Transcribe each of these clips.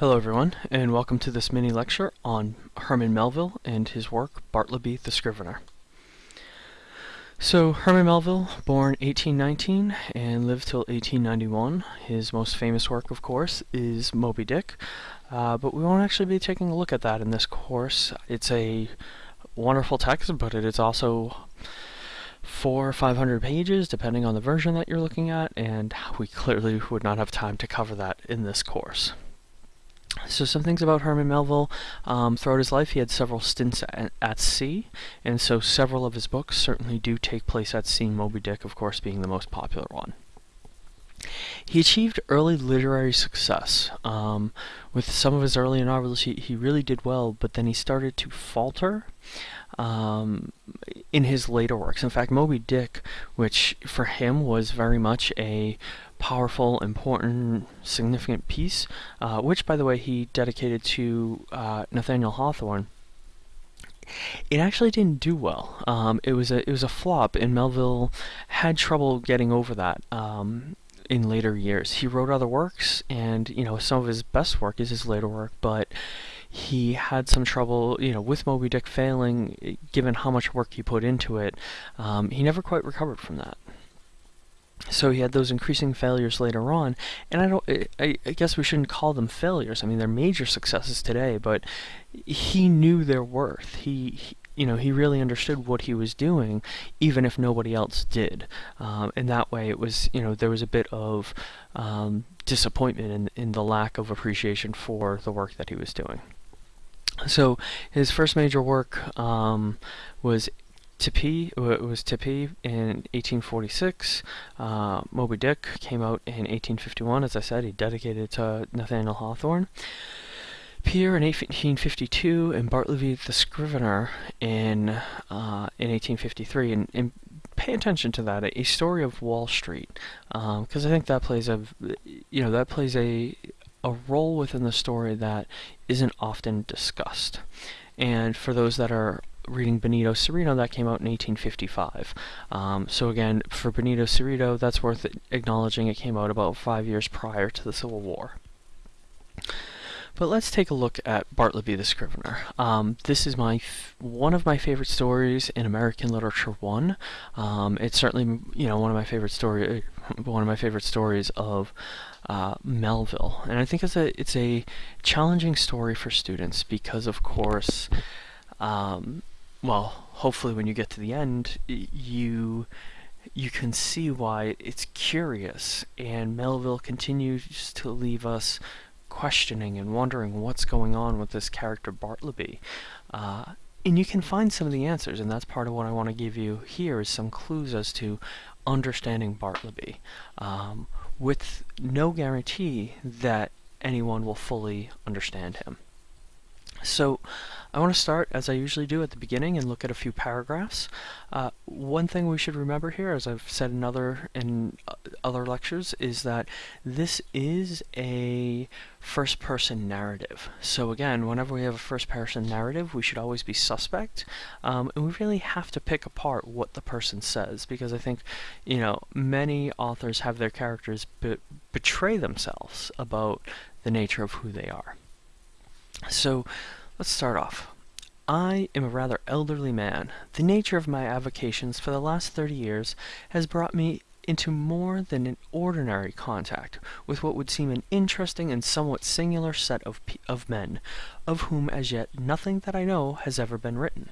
Hello everyone, and welcome to this mini lecture on Herman Melville and his work, Bartleby the Scrivener. So, Herman Melville, born 1819 and lived till 1891. His most famous work, of course, is Moby Dick, uh, but we won't actually be taking a look at that in this course. It's a wonderful text, but it is also four or five hundred pages, depending on the version that you're looking at, and we clearly would not have time to cover that in this course. So some things about Herman Melville. Um, throughout his life, he had several stints at, at, sea, and so several of his books certainly do take place at sea, Moby Dick, of course, being the most popular one. He achieved early literary success. Um, with some of his early novels, he, he really did well, but then he started to falter um, in his later works. In fact, Moby Dick, which for him was very much a powerful, important, significant piece, uh, which, by the way, he dedicated to uh, Nathaniel Hawthorne. It actually didn't do well. Um, it was a it was a flop, and Melville had trouble getting over that. Um, in later years, he wrote other works, and you know some of his best work is his later work, but he had some trouble, you know, with Moby Dick failing, given how much work he put into it. Um, he never quite recovered from that so he had those increasing failures later on and i don't I, I, guess we shouldn't call them failures. I mean they're major successes today but he knew their worth. He, he you know he really understood what he was doing even if nobody else did. Um, and that way it was you know there was a bit of um, disappointment in, in the lack of appreciation for the work that he was doing. So his first major work um, was Typee it was Typee in 1846. Uh, Moby Dick came out in 1851. As I said, he dedicated it to Nathaniel Hawthorne. Pierre in 1852 and Bartleby the Scrivener in uh, in 1853. And, and, pay attention to that. A story of Wall Street, because um, I think that plays a you know that plays a a role within the story that isn't often discussed. And for those that are reading Benito Cereno, that came out in 1855. Um, so again, for Benito Cereno, that's worth acknowledging. It came out about five years prior to the Civil War. But let's take a look at Bartleby the Scrivener. Um, this is my one of my favorite stories in American Literature One. Um, it's certainly you know one of my favorite story one of my favorite stories of uh, Melville, and I think it's a it's a challenging story for students because of course. Um, well, hopefully when you get to the end, you you can see why it's curious, and Melville continues to leave us questioning and wondering what's going on with this character Bartleby. Uh, and you can find some of the answers, and that's part of what I want to give you here is some clues as to understanding Bartleby, um, with no guarantee that anyone will fully understand him. So I want to start, as I usually do at the beginning, and look at a few paragraphs. Uh, one thing we should remember here, as I've said in other, in uh, other lectures, is that this is a first-person narrative. So again, whenever we have a first-person narrative, we should always be suspect, um, and we really have to pick apart what the person says, because I think, you know, many authors have their characters be betray themselves about the nature of who they are. So let's start off. I am a rather elderly man. The nature of my avocations for the last 30 years has brought me into more than an ordinary contact with what would seem an interesting and somewhat singular set of, of men, of whom as yet nothing that I know has ever been written.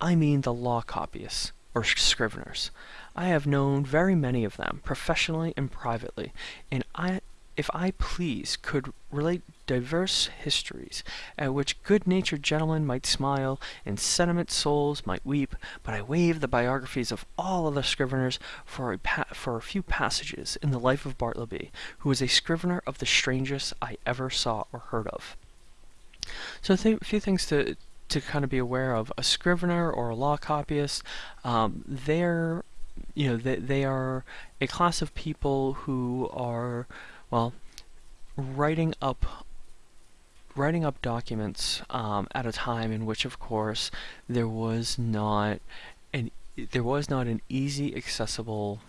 I mean the law copyists, or scriveners. I have known very many of them, professionally and privately, and I if I please, could relate diverse histories, at which good-natured gentlemen might smile, and sentiment souls might weep, but I waive the biographies of all other scriveners for a, for a few passages in the life of Bartleby, who was a scrivener of the strangest I ever saw or heard of. So a few things to to kind of be aware of. A scrivener or a law copyist, um, they're you know they, they are a class of people who are well, writing up writing up documents um, at a time in which, of course, there was not an there was not an easy accessible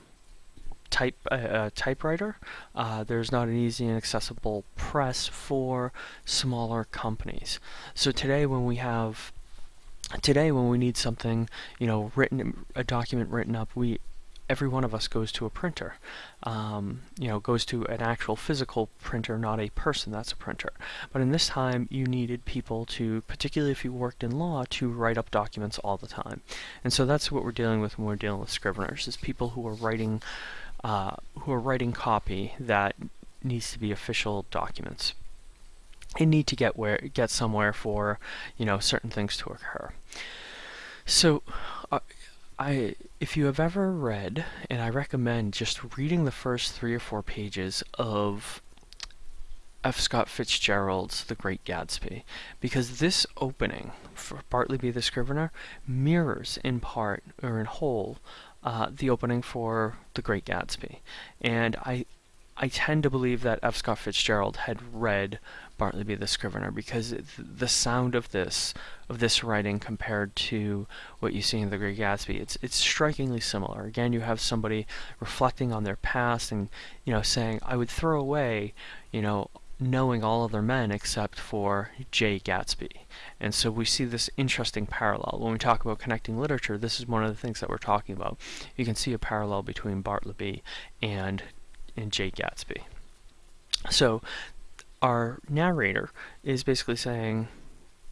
type a, a typewriter. Uh, there's not an easy and accessible press for smaller companies. So today, when we have today when we need something, you know, written a document written up, we every one of us goes to a printer. Um, you know, goes to an actual physical printer, not a person that's a printer. But in this time, you needed people to, particularly if you worked in law, to write up documents all the time. And so that's what we're dealing with when we're dealing with scriveners, is people who are writing, uh, who are writing copy that needs to be official documents and need to get where get somewhere for you know certain things to occur. So, uh, I if you have ever read, and I recommend just reading the first three or four pages of F. Scott Fitzgerald's The Great Gatsby, because this opening for Bartleby the Scrivener mirrors in part or in whole uh, the opening for The Great Gatsby, and I I tend to believe that F. Scott Fitzgerald had read Bartleby the Scrivener because the sound of this of this writing compared to what you see in The Great Gatsby, it's it's strikingly similar. Again, you have somebody reflecting on their past and you know saying, "I would throw away, you know." knowing all other men except for Jay Gatsby. And so we see this interesting parallel. When we talk about connecting literature, this is one of the things that we're talking about. You can see a parallel between Bartleby and and Jay Gatsby. So our narrator is basically saying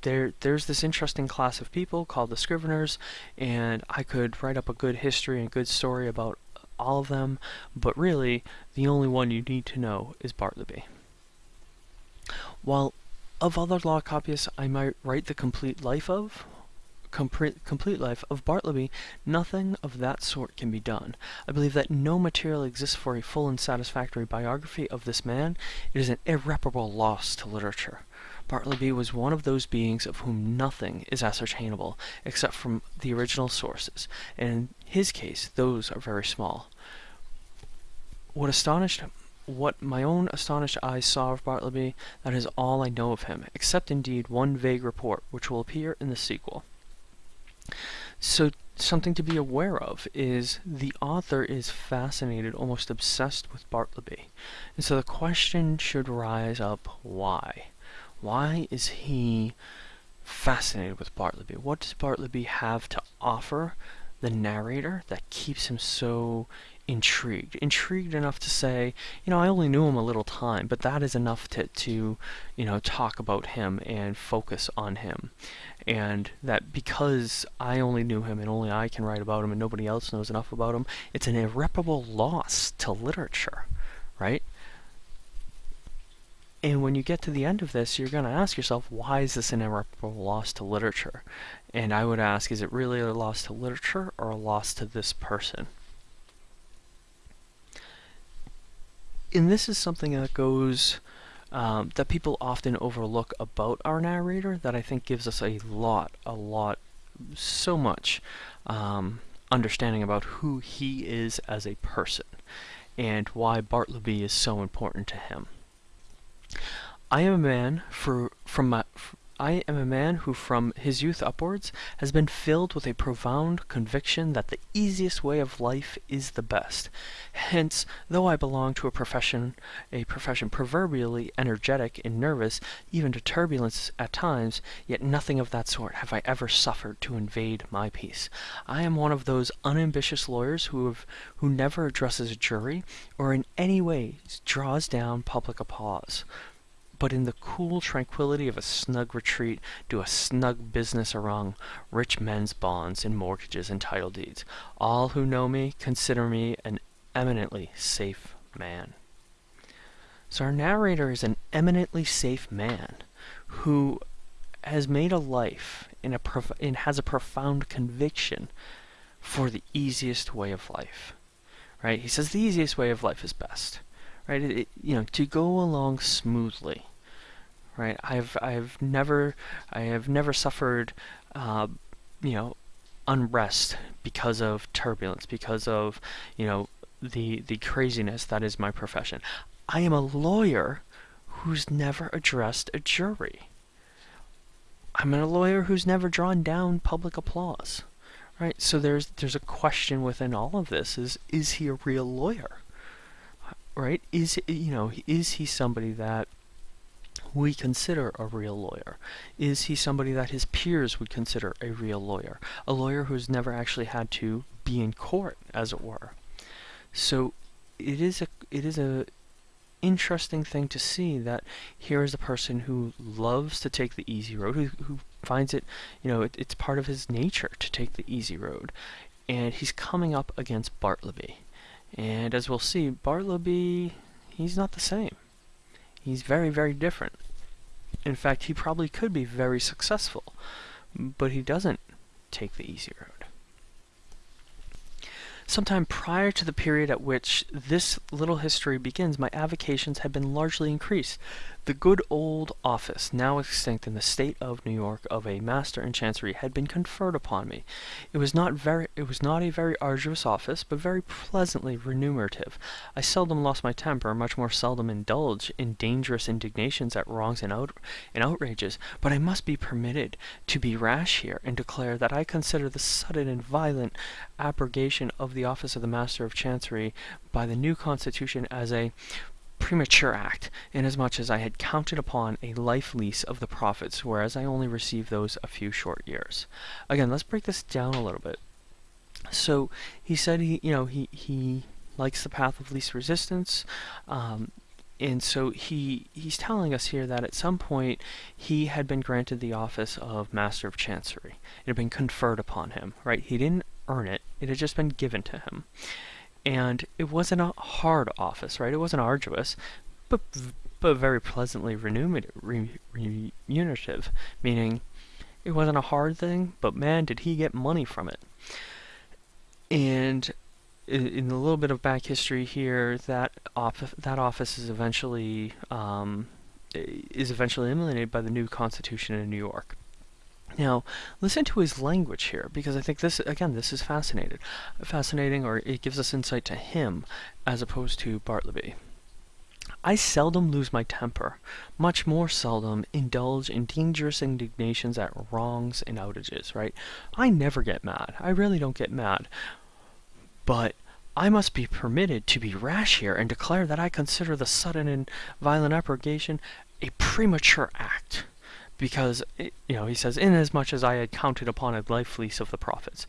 there there's this interesting class of people called the Scriveners, and I could write up a good history and a good story about all of them, but really the only one you need to know is Bartleby. While of other law copyists I might write the complete life of, complete life of Bartleby, nothing of that sort can be done. I believe that no material exists for a full and satisfactory biography of this man. It is an irreparable loss to literature. Bartleby was one of those beings of whom nothing is ascertainable except from the original sources, and in his case, those are very small. What astonished what my own astonished eyes saw of Bartleby, that is all I know of him, except indeed one vague report, which will appear in the sequel. So something to be aware of is the author is fascinated, almost obsessed with Bartleby. And so the question should rise up, why? Why is he fascinated with Bartleby? What does Bartleby have to offer the narrator that keeps him so intrigued. Intrigued enough to say, you know, I only knew him a little time, but that is enough to, to you know, talk about him and focus on him. And that because I only knew him and only I can write about him and nobody else knows enough about him, it's an irreparable loss to literature, right? And when you get to the end of this, you're going to ask yourself, why is this an irreparable loss to literature? And I would ask, is it really a loss to literature or a loss to this person? and this is something that goes um, that people often overlook about our narrator that I think gives us a lot, a lot, so much um, understanding about who he is as a person and why Bartleby is so important to him. I am a man for, from my, I am a man who from his youth upwards has been filled with a profound conviction that the easiest way of life is the best. Hence, though I belong to a profession, a profession proverbially energetic and nervous, even to turbulence at times, yet nothing of that sort have I ever suffered to invade my peace. I am one of those unambitious lawyers who have, who never addresses a jury, or in any way draws down public applause but in the cool tranquillity of a snug retreat do a snug business around rich men's bonds and mortgages and title deeds. All who know me consider me an eminently safe man. So our narrator is an eminently safe man who has made a life in a and has a profound conviction for the easiest way of life. Right? He says the easiest way of life is best. Right? It, you know, to go along smoothly right? I've I've never I have never suffered, uh, you know, unrest because of turbulence, because of you know the the craziness that is my profession. I am a lawyer who's never addressed a jury. I'm a lawyer who's never drawn down public applause. Right? So there's there's a question within all of this is is he a real lawyer? Right? Is you know, is he somebody that we consider a real lawyer? Is he somebody that his peers would consider a real lawyer? A lawyer who's never actually had to be in court, as it were. So it is a it is a interesting thing to see that here is a person who loves to take the easy road, who, who finds it, you know, it, it's part of his nature to take the easy road. And he's coming up against Bartleby. And as we'll see, Bartleby, he's not the same. He's very, very different. In fact, he probably could be very successful, but he doesn't take the easy road. Sometime prior to the period at which this little history begins, my avocations had been largely increased. The good old office, now extinct in the state of New York, of a master in chancery had been conferred upon me. It was not very it was not a very arduous office, but very pleasantly remunerative. I seldom lost my temper, much more seldom indulged in dangerous indignations at wrongs and, out, and outrages, but I must be permitted to be rash here and declare that I consider the sudden and violent abrogation of the office of the Master of Chancery by the new Constitution as a premature act, inasmuch as I had counted upon a life lease of the profits, whereas I only received those a few short years. Again, let's break this down a little bit. So he said he, you know, he he likes the path of least resistance. Um, and so he he's telling us here that at some point he had been granted the office of master of chancery it had been conferred upon him right he didn't earn it it had just been given to him and it wasn't a hard office, right? It wasn't arduous, but but very pleasantly remunerative, meaning it wasn't a hard thing, but man, did he get money from it. And in a little bit of back history here, that office that office is eventually um, is eventually eliminated by the new Constitution in New York. Now, listen to his language here, because I think this, again, this is fascinating. Fascinating, or it gives us insight to him, as opposed to Bartleby. I seldom lose my temper, much more seldom indulge in dangerous indignations at wrongs and outages, right? I never get mad. I really don't get mad. But I must be permitted to be rash here and declare that I consider the sudden and violent abrogation a premature act because, you know, he says, inasmuch as I had counted upon a life lease of the profits.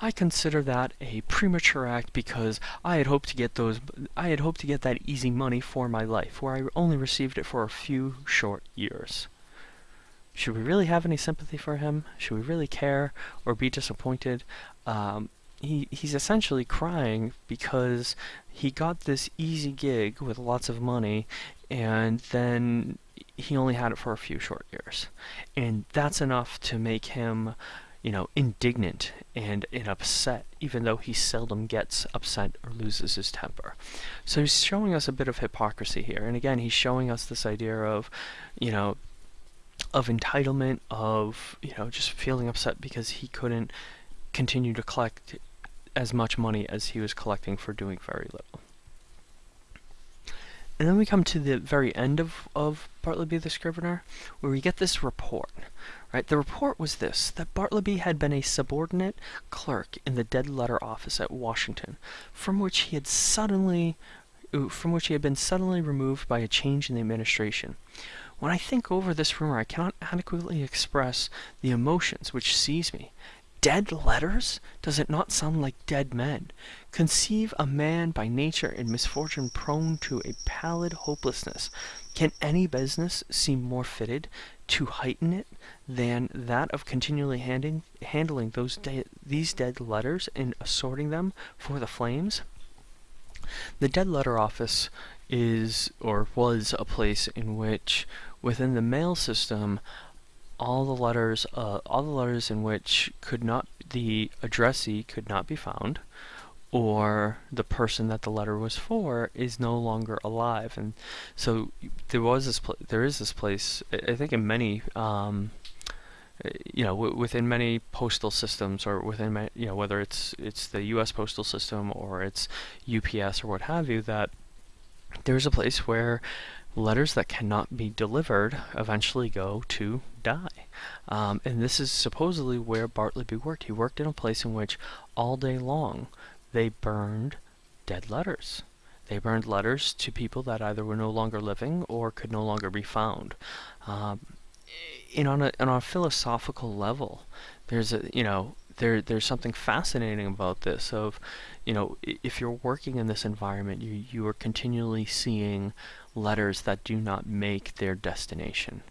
I consider that a premature act because I had hoped to get those, I had hoped to get that easy money for my life, where I only received it for a few short years. Should we really have any sympathy for him? Should we really care or be disappointed? Um, he, he's essentially crying because he got this easy gig with lots of money and then he only had it for a few short years. And that's enough to make him, you know, indignant and, and upset, even though he seldom gets upset or loses his temper. So he's showing us a bit of hypocrisy here. And again, he's showing us this idea of, you know, of entitlement, of, you know, just feeling upset because he couldn't continue to collect as much money as he was collecting for doing very little. And then we come to the very end of, of Bartleby the Scrivener, where we get this report. Right? The report was this, that Bartleby had been a subordinate clerk in the dead letter office at Washington, from which he had suddenly from which he had been suddenly removed by a change in the administration. When I think over this rumor, I cannot adequately express the emotions which seize me. Dead letters? Does it not sound like dead men? Conceive a man by nature in misfortune prone to a pallid hopelessness. Can any business seem more fitted to heighten it than that of continually handing, handling those de these dead letters and assorting them for the flames? The dead letter office is or was a place in which within the mail system all the letters, uh, all the letters in which could not, the addressee could not be found, or the person that the letter was for is no longer alive, and so there was this, there is this place. I think in many, um, you know, within many postal systems, or within, you know, whether it's it's the U.S. postal system or it's UPS or what have you, that there's a place where letters that cannot be delivered eventually go to die. Um, and this is supposedly where Bartleby worked. He worked in a place in which all day long they burned dead letters. They burned letters to people that either were no longer living or could no longer be found. Um, and on a, on a philosophical level, there's a, you know, there, there's something fascinating about this of, you know, if you're working in this environment, you, you are continually seeing letters that do not make their destination.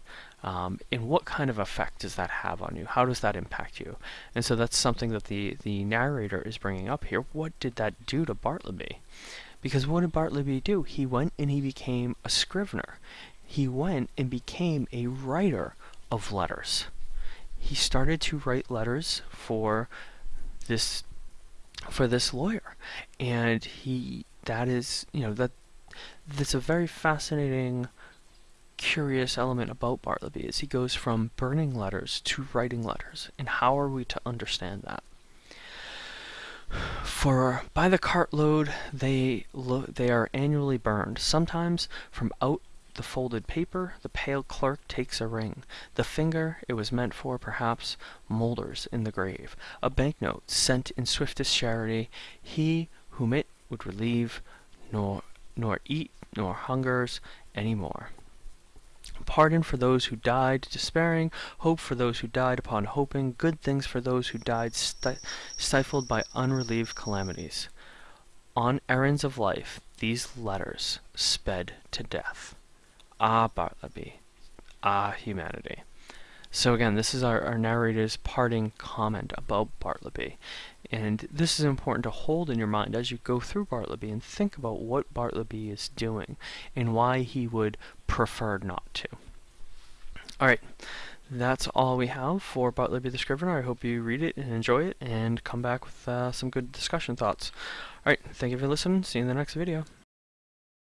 Um, and what kind of effect does that have on you? How does that impact you? And so that's something that the, the narrator is bringing up here. What did that do to Bartleby? Because what did Bartleby do? He went and he became a scrivener. He went and became a writer of letters. He started to write letters for this for this lawyer and he that is you know that that's a very fascinating curious element about Bartleby is he goes from burning letters to writing letters. And how are we to understand that? For by the cartload, they they are annually burned. Sometimes from out the folded paper, the pale clerk takes a ring. The finger it was meant for, perhaps, moulders in the grave. A banknote sent in swiftest charity, he whom it would relieve, nor nor eat nor hungers any more pardon for those who died despairing, hope for those who died upon hoping, good things for those who died sti stifled by unrelieved calamities. On errands of life, these letters sped to death. Ah, Bartleby. Ah, humanity. So again, this is our, our narrator's parting comment about Bartleby. And this is important to hold in your mind as you go through Bartleby and think about what Bartleby is doing and why he would prefer not to. Alright, that's all we have for Bartleby the Scrivener. I hope you read it and enjoy it and come back with uh, some good discussion thoughts. Alright, thank you for listening. See you in the next video.